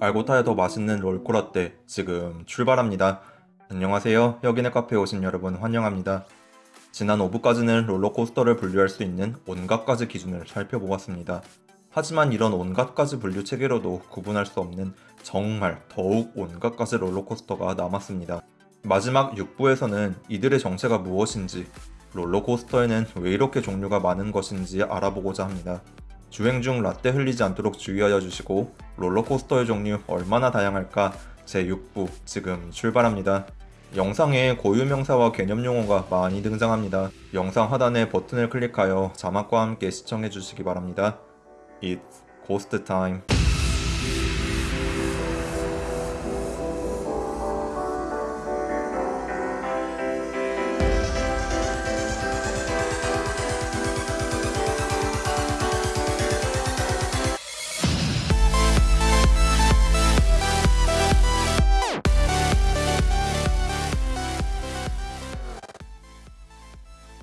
알고 타야 더 맛있는 롤코라떼 지금 출발합니다. 안녕하세요. 혁인의 카페에 오신 여러분 환영합니다. 지난 5부까지는 롤러코스터를 분류할 수 있는 온갖 가지 기준을 살펴보았습니다. 하지만 이런 온갖 가지 분류 체계로도 구분할 수 없는 정말 더욱 온갖 가지 롤러코스터가 남았습니다. 마지막 6부에서는 이들의 정체가 무엇인지, 롤러코스터에는 왜 이렇게 종류가 많은 것인지 알아보고자 합니다. 주행 중 라떼 흘리지 않도록 주의하여 주시고 롤러코스터의 종류 얼마나 다양할까 제6부 지금 출발합니다. 영상에 고유명사와 개념용어가 많이 등장합니다. 영상 하단의 버튼을 클릭하여 자막과 함께 시청해 주시기 바랍니다. It's Ghost Time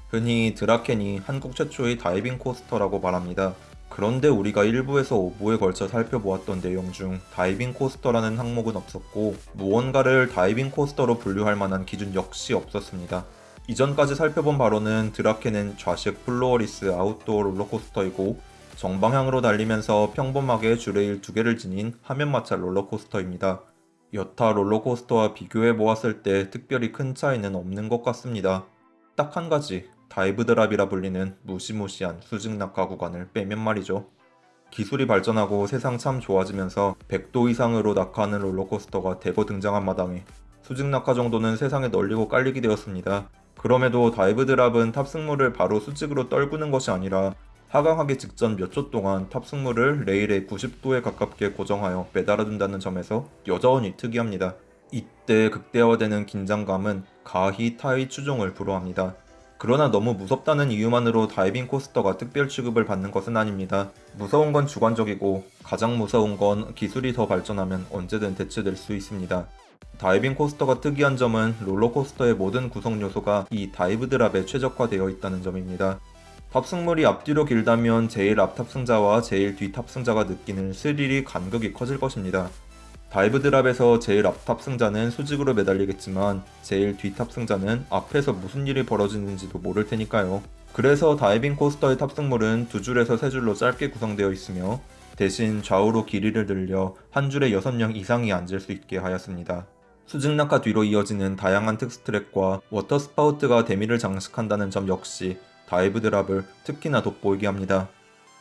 흔히 드라켄이 한국 최초의 diving coaster라고 말합니다. 그런데 우리가 1부에서 5부에 걸쳐 살펴보았던 내용 중 diving coaster라는 항목은 없었고 무언가를 diving coaster로 분류할 만한 기준 역시 없었습니다. 이전까지 살펴본 바로는 드라켄은 좌식 floorless outdoor 롤러코스터이고 정방향으로 달리면서 평범하게 주레일 두 개를 지닌 화면 마찰 롤러코스터입니다. 여타 롤러코스터와 비교해 보았을 때 특별히 큰 차이는 없는 것 같습니다. 딱 한 가지 dive drop이라 불리는 무시무시한 수직 낙하 구간을 빼면 말이죠. 기술이 발전하고 세상 참 좋아지면서 100도 이상으로 낙하하는 롤러코스터가 대거 등장한 마당에 수직 낙하 정도는 세상에 널리고 깔리게 되었습니다. 그럼에도 dive drop은 탑승물을 바로 수직으로 떨구는 것이 아니라 하강하기 직전 몇 초 동안 탑승물을 레일에 90도에 가깝게 고정하여 매달아둔다는 점에서 여전히 특이합니다. 이때 극대화되는 긴장감은 가히 타의 추종을 불허합니다. 그러나 너무 무섭다는 이유만으로 diving coaster가 특별 취급을 받는 것은 아닙니다. 무서운 건 주관적이고 가장 무서운 건 기술이 더 발전하면 언제든 대체될 수 있습니다. diving coaster가 특이한 점은 롤러코스터의 모든 구성 요소가 이 dive drop에 최적화되어 있다는 점입니다. 탑승물이 앞뒤로 길다면 제일 앞 탑승자와 제일 뒤 탑승자가 느끼는 스릴이 간극이 커질 것입니다. dive drop에서 제일 앞 탑승자는 수직으로 매달리겠지만 제일 뒤 탑승자는 앞에서 무슨 일이 벌어지는지도 모를 테니까요. 그래서 diving coaster의 탑승물은 두 줄에서 세 줄로 짧게 구성되어 있으며 대신 좌우로 길이를 늘려 한 줄에 6명 이상이 앉을 수 있게 하였습니다. 수직 낙하 뒤로 이어지는 다양한 특수트랙과 water spout가 대미를 장식한다는 점 역시 dive drop을 특히나 돋보이게 합니다.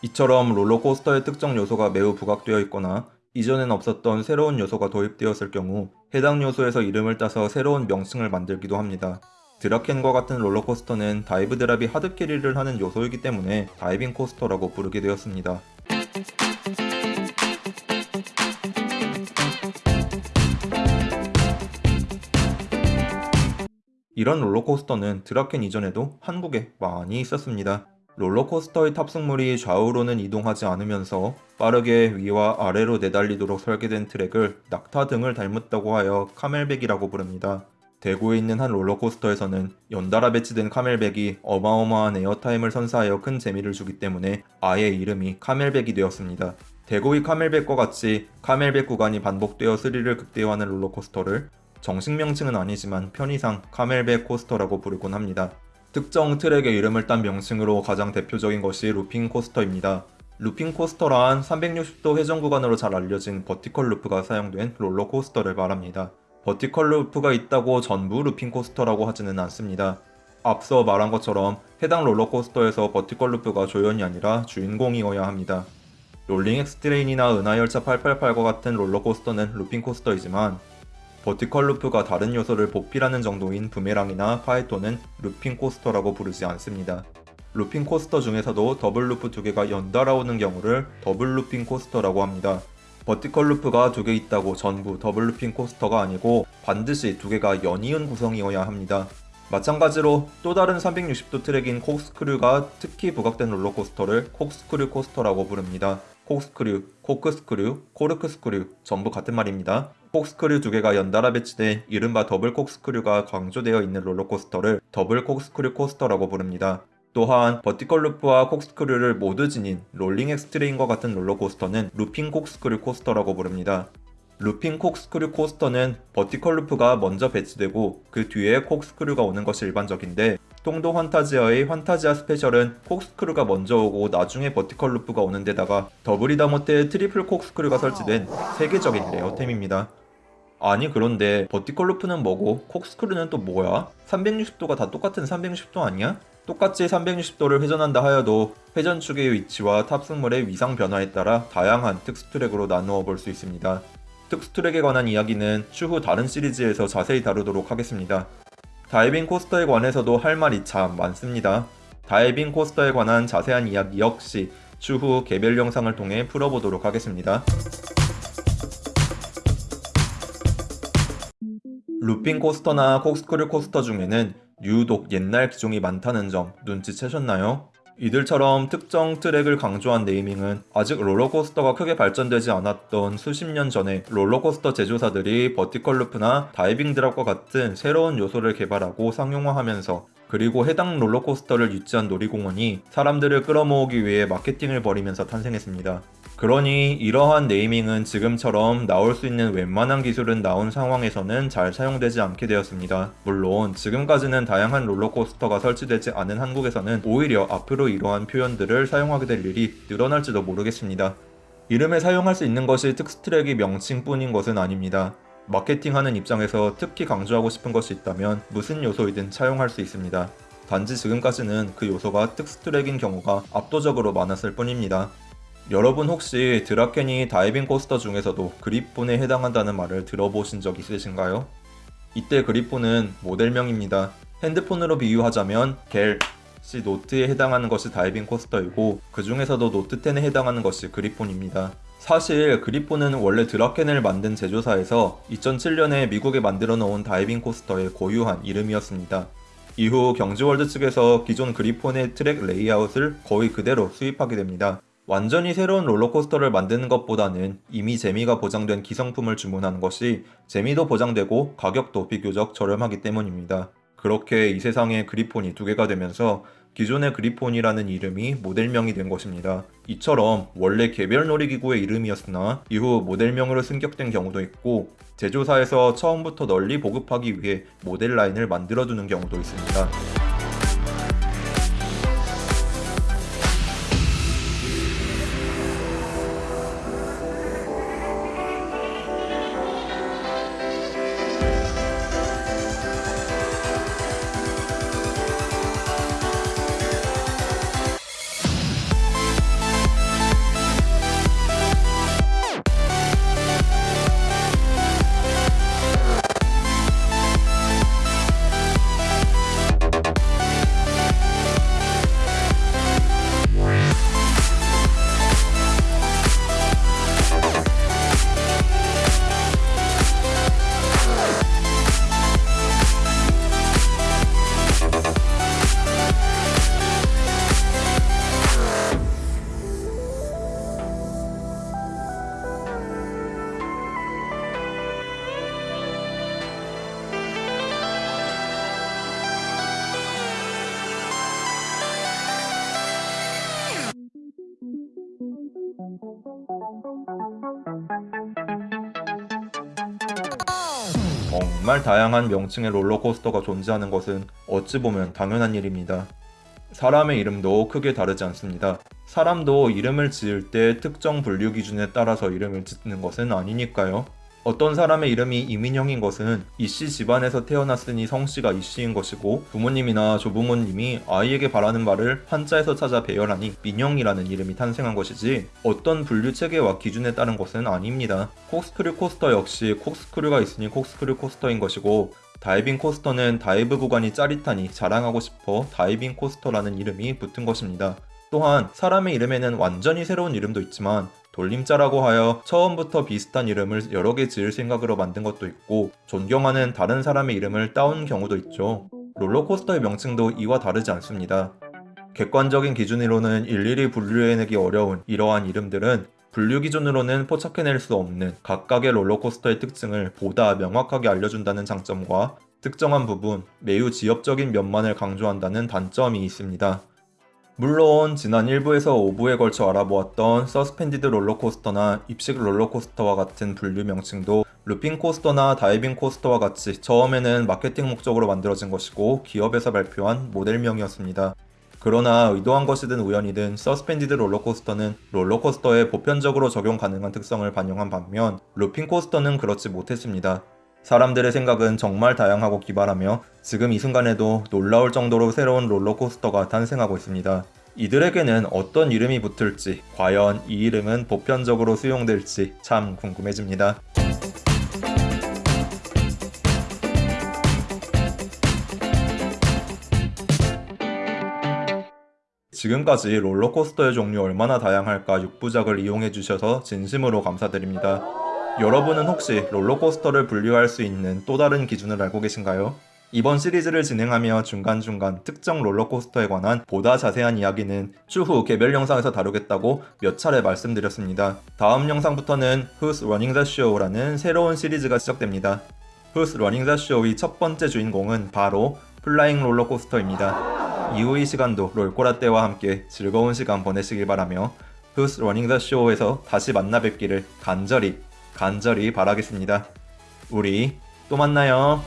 이처럼 롤러코스터의 특정 요소가 매우 부각되어 있거나 이전엔 없었던 새로운 요소가 도입되었을 경우 해당 요소에서 이름을 따서 새로운 명칭을 만들기도 합니다. 드라켄과 같은 롤러코스터는 dive drop이 hard carry를 하는 요소이기 때문에 diving coaster라고 부르게 되었습니다. 이런 롤러코스터는 드라켄 이전에도 한국에 많이 있었습니다. 롤러코스터의 탑승물이 좌우로는 이동하지 않으면서 빠르게 위와 아래로 내달리도록 설계된 트랙을 낙타 등을 닮았다고 하여 camelback이라고 부릅니다. 대구에 있는 한 롤러코스터에서는 연달아 배치된 camelback이 어마어마한 airtime을 선사하여 큰 재미를 주기 때문에 아예 이름이 카멜백이 되었습니다. 대구의 카멜백과 같이 camelback 구간이 반복되어 스릴을 극대화하는 롤러코스터를 정식 명칭은 아니지만 편의상 camelback coaster라고 부르곤 합니다. 특정 트랙의 이름을 딴 명칭으로 가장 대표적인 것이 looping coaster입니다. looping coaster란 360도 회전 구간으로 잘 알려진 vertical loop가 사용된 롤러코스터를 말합니다. vertical loop가 있다고 전부 looping coaster라고 하지는 않습니다. 앞서 말한 것처럼 해당 롤러코스터에서 vertical loop가 조연이 아니라 주인공이어야 합니다. 롤링 엑스트레인이나 은하열차 888과 같은 롤러코스터는 looping coaster이지만 vertical loop가 다른 요소를 보필하는 정도인 부메랑이나 파이톤은 looping coaster라고 부르지 않습니다. looping coaster 중에서도 double loop 두 개가 연달아 오는 경우를 double looping coaster라고 합니다. vertical loop가 두 개 있다고 전부 double looping coaster가 아니고 반드시 두 개가 연이은 구성이어야 합니다. 마찬가지로 또 다른 360도 트랙인 corkscrew가 특히 부각된 롤러코스터를 corkscrew coaster라고 부릅니다. 콕스크류, 코크스크류, 코르크스크류 전부 같은 말입니다. Corkscrew 두 개가 연달아 배치된 이른바 double corkscrew가 강조되어 있는 롤러코스터를 double corkscrew coaster라고 부릅니다. 또한 vertical loop와 corkscrew를 모두 지닌 롤링 엑스트레인과 같은 롤러코스터는 looping corkscrew coaster라고 부릅니다. Looping corkscrew coaster는 vertical loop가 먼저 배치되고 그 뒤에 corkscrew가 오는 것이 일반적인데 통도 환타지아의 환타지아 스페셜은 corkscrew가 먼저 오고 나중에 vertical loop가 오는 데다가 더블이다 못해 triple corkscrew가 설치된 세계적인 레어템입니다. 아니 그런데 vertical loop는 뭐고 corkscrew는 또 뭐야? 360도가 다 똑같은 360도 아니야? 똑같이 360도를 회전한다 하여도 회전축의 위치와 탑승물의 위상 변화에 따라 다양한 특수 트랙으로 나누어 볼 수 있습니다. 특수 트랙에 관한 이야기는 추후 다른 시리즈에서 자세히 다루도록 하겠습니다. Diving coaster에 관해서도 할 말이 참 많습니다. Diving coaster에 관한 자세한 이야기 역시 추후 개별 영상을 통해 풀어보도록 하겠습니다. Looping coaster나 corkscrew coaster 중에는 유독 옛날 기종이 많다는 점 눈치채셨나요? 이들처럼 특정 트랙을 강조한 naming은 아직 롤러코스터가 크게 발전되지 않았던 수십 년 전에 롤러코스터 제조사들이 vertical loop나 diving drop과 같은 새로운 요소를 개발하고 상용화하면서 그리고 해당 롤러코스터를 유치한 놀이공원이 사람들을 끌어모으기 위해 마케팅을 벌이면서 탄생했습니다. 그러니 이러한 네이밍은 지금처럼 나올 수 있는 웬만한 기술은 나온 상황에서는 잘 사용되지 않게 되었습니다. 물론 지금까지는 다양한 롤러코스터가 설치되지 않은 한국에서는 오히려 앞으로 이러한 표현들을 사용하게 될 일이 늘어날지도 모르겠습니다. 이름에 사용할 수 있는 것이 특수트랙이 명칭뿐인 것은 아닙니다. 마케팅하는 입장에서 특히 강조하고 싶은 것이 있다면 무슨 요소이든 차용할 수 있습니다. 단지 지금까지는 그 요소가 특수트랙인 경우가 압도적으로 많았을 뿐입니다. 여러분 혹시 드라켄이 diving coaster 중에서도 그리폰에 해당한다는 말을 들어보신 적 있으신가요? 이때 그리폰은 모델명입니다. 핸드폰으로 비유하자면 갤럭시 노트에 해당하는 것이 diving coaster이고 그 중에서도 노트 10에 해당하는 것이 그리폰입니다. 사실 그리폰은 원래 드라켄을 만든 제조사에서 2007년에 미국에 만들어 놓은 diving coaster의 고유한 이름이었습니다. 이후 경주월드 측에서 기존 그리폰의 트랙 레이아웃을 거의 그대로 수입하게 됩니다. 완전히 새로운 롤러코스터를 만드는 것보다는 이미 재미가 보장된 기성품을 주문하는 것이 재미도 보장되고 가격도 비교적 저렴하기 때문입니다. 그렇게 이 세상에 그리폰이 두 개가 되면서 기존의 그리폰이라는 이름이 모델명이 된 것입니다. 이처럼 원래 개별 놀이기구의 이름이었으나 이후 모델명으로 승격된 경우도 있고 제조사에서 처음부터 널리 보급하기 위해 모델 라인을 만들어두는 경우도 있습니다. 정말 다양한 명칭의 롤러코스터가 존재하는 것은 어찌 보면 당연한 일입니다. 사람의 이름도 크게 다르지 않습니다. 사람도 이름을 지을 때 특정 분류 기준에 따라서 이름을 짓는 것은 아니니까요. 어떤 사람의 이름이 이민형인 것은 이씨 집안에서 태어났으니 성씨가 이씨인 것이고 부모님이나 조부모님이 아이에게 바라는 말을 한자에서 찾아 배열하니 민형이라는 이름이 탄생한 것이지 어떤 분류 체계와 기준에 따른 것은 아닙니다. 콕스크류 코스터 역시 콕스크류가 있으니 콕스크류 코스터인 것이고 Diving coaster는 dive 구간이 짜릿하니 자랑하고 싶어 diving coaster라는 이름이 붙은 것입니다. 또한 사람의 이름에는 완전히 새로운 이름도 있지만 돌림자라고 하여 처음부터 비슷한 이름을 여러 개 지을 생각으로 만든 것도 있고 존경하는 다른 사람의 이름을 따온 경우도 있죠. 롤러코스터의 명칭도 이와 다르지 않습니다. 객관적인 기준으로는 일일이 분류해내기 어려운 이러한 이름들은 분류 기준으로는 포착해낼 수 없는 각각의 롤러코스터의 특징을 보다 명확하게 알려준다는 장점과 특정한 부분, 매우 지엽적인 면만을 강조한다는 단점이 있습니다. 물론 지난 1부에서 5부에 걸쳐 알아보았던 suspended 롤러코스터나 입식 롤러코스터와 같은 분류 명칭도 looping coaster나 diving coaster와 같이 처음에는 마케팅 목적으로 만들어진 것이고 기업에서 발표한 모델명이었습니다. 그러나 의도한 것이든 우연이든 suspended 롤러코스터는 롤러코스터에 보편적으로 적용 가능한 특성을 반영한 반면 looping coaster는 그렇지 못했습니다. 사람들의 생각은 정말 다양하고 기발하며 지금 이 순간에도 놀라울 정도로 새로운 롤러코스터가 탄생하고 있습니다. 이들에게는 어떤 이름이 붙을지, 과연 이 이름은 보편적으로 수용될지 참 궁금해집니다. 지금까지 롤러코스터의 종류 얼마나 다양할까 6부작을 이용해주셔서 진심으로 감사드립니다. 여러분은 혹시 롤러코스터를 분류할 수 있는 또 다른 기준을 알고 계신가요? 이번 시리즈를 진행하며 중간중간 특정 롤러코스터에 관한 보다 자세한 이야기는 추후 개별 영상에서 다루겠다고 몇 차례 말씀드렸습니다. 다음 영상부터는 Who's Running the Show라는 새로운 시리즈가 시작됩니다. Who's Running the Show의 첫 번째 주인공은 바로 flying 롤러코스터입니다. 이후의 시간도 롤꼬라떼와 함께 즐거운 시간 보내시길 바라며 Who's Running the Show에서 다시 만나 뵙기를 간절히 간절히 바라겠습니다. 우리 또 만나요.